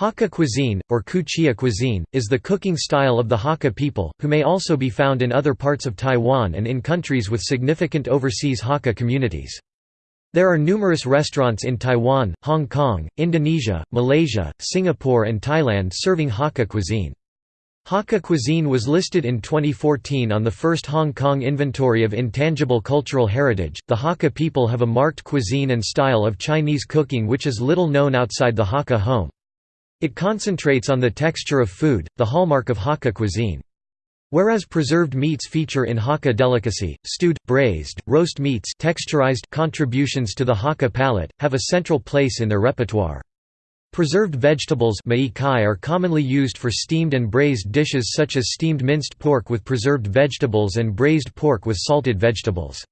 Hakka cuisine, or Kuchia cuisine, is the cooking style of the Hakka people, who may also be found in other parts of Taiwan and in countries with significant overseas Hakka communities. There are numerous restaurants in Taiwan, Hong Kong, Indonesia, Malaysia, Singapore and Thailand serving Hakka cuisine. Hakka cuisine was listed in 2014 on the first Hong Kong Inventory of Intangible Cultural Heritage. The Hakka people have a marked cuisine and style of Chinese cooking which is little known outside the Hakka home. It concentrates on the texture of food, the hallmark of Hakka cuisine. Whereas preserved meats feature in Hakka delicacy, stewed, braised, roast meats texturized contributions to the Hakka palate, have a central place in their repertoire. Preserved vegetables are commonly used for steamed and braised dishes such as steamed minced pork with preserved vegetables and braised pork with salted vegetables.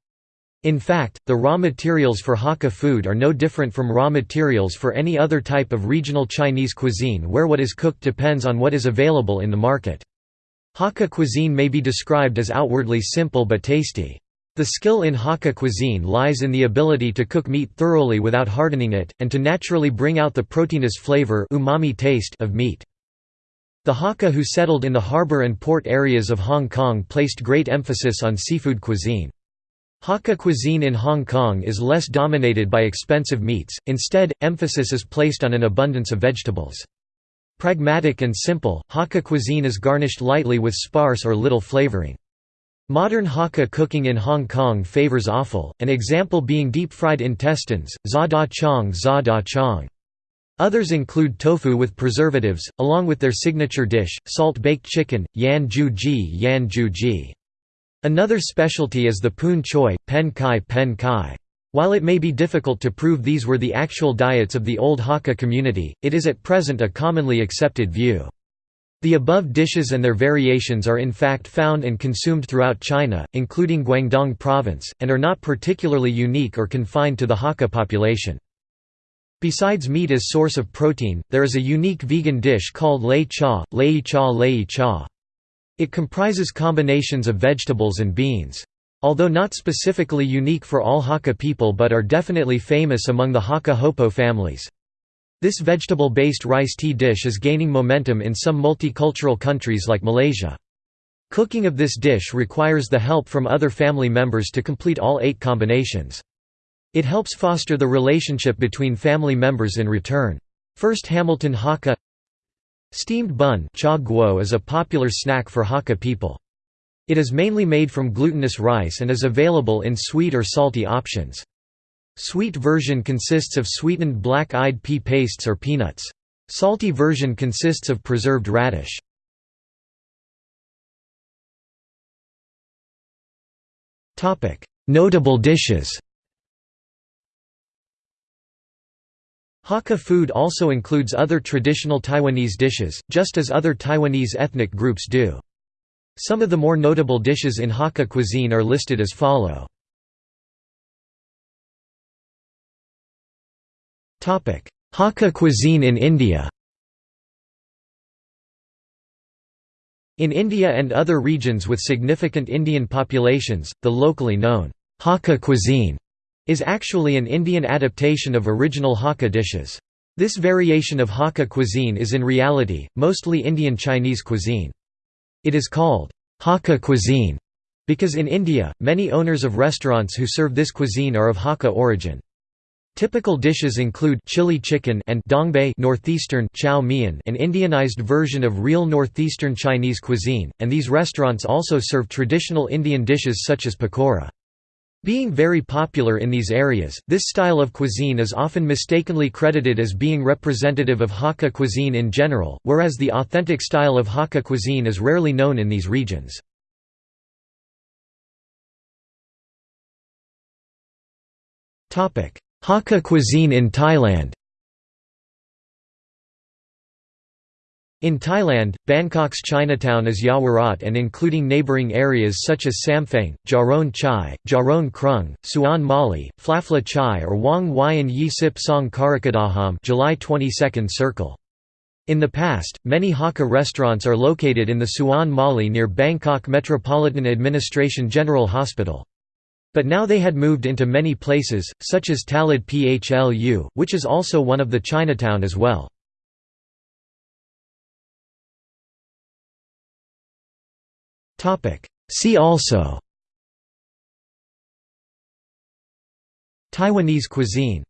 In fact, the raw materials for Hakka food are no different from raw materials for any other type of regional Chinese cuisine where what is cooked depends on what is available in the market. Hakka cuisine may be described as outwardly simple but tasty. The skill in Hakka cuisine lies in the ability to cook meat thoroughly without hardening it, and to naturally bring out the proteinous flavor umami taste of meat. The Hakka who settled in the harbour and port areas of Hong Kong placed great emphasis on seafood cuisine. Hakka cuisine in Hong Kong is less dominated by expensive meats, instead, emphasis is placed on an abundance of vegetables. Pragmatic and simple, Hakka cuisine is garnished lightly with sparse or little flavoring. Modern Hakka cooking in Hong Kong favors offal, an example being deep-fried intestines, za da chong za da chong. Others include tofu with preservatives, along with their signature dish, salt-baked chicken, yan ju ji yan ju ji. Another specialty is the poon choi, pen kai pen kai. While it may be difficult to prove these were the actual diets of the old Hakka community, it is at present a commonly accepted view. The above dishes and their variations are in fact found and consumed throughout China, including Guangdong province, and are not particularly unique or confined to the Hakka population. Besides meat as source of protein, there is a unique vegan dish called lei cha, lei cha lei cha. It comprises combinations of vegetables and beans. Although not specifically unique for all Hakka people but are definitely famous among the Hakka Hopo families. This vegetable-based rice tea dish is gaining momentum in some multicultural countries like Malaysia. Cooking of this dish requires the help from other family members to complete all eight combinations. It helps foster the relationship between family members in return. First Hamilton Hakka Steamed bun is a popular snack for Hakka people. It is mainly made from glutinous rice and is available in sweet or salty options. Sweet version consists of sweetened black-eyed pea pastes or peanuts. Salty version consists of preserved radish. Notable dishes Hakka food also includes other traditional Taiwanese dishes, just as other Taiwanese ethnic groups do. Some of the more notable dishes in Hakka cuisine are listed as follow. Hakka cuisine in India In India and other regions with significant Indian populations, the locally known Hakka cuisine is actually an Indian adaptation of original Hakka dishes. This variation of Hakka cuisine is in reality, mostly Indian Chinese cuisine. It is called Hakka cuisine because in India, many owners of restaurants who serve this cuisine are of Hakka origin. Typical dishes include chili chicken and dongbei northeastern chow mein an Indianized version of real northeastern Chinese cuisine, and these restaurants also serve traditional Indian dishes such as pakora. Being very popular in these areas, this style of cuisine is often mistakenly credited as being representative of Hakka cuisine in general, whereas the authentic style of Hakka cuisine is rarely known in these regions. Hakka cuisine in Thailand In Thailand, Bangkok's Chinatown is Yaowarat and including neighbouring areas such as Sampheng, Charoen Chai, Charoen Krung, Suan Mali, Phlapphla Chai or Wongwian Yi Sip Song Karakadakhom July 22nd Circle. In the past, many Hakka restaurants are located in the Suan Mali near Bangkok Metropolitan Administration General Hospital. But now they had moved into many places, such as Talad Phlu, which is also one of the Chinatown as well. See also. Taiwanese cuisine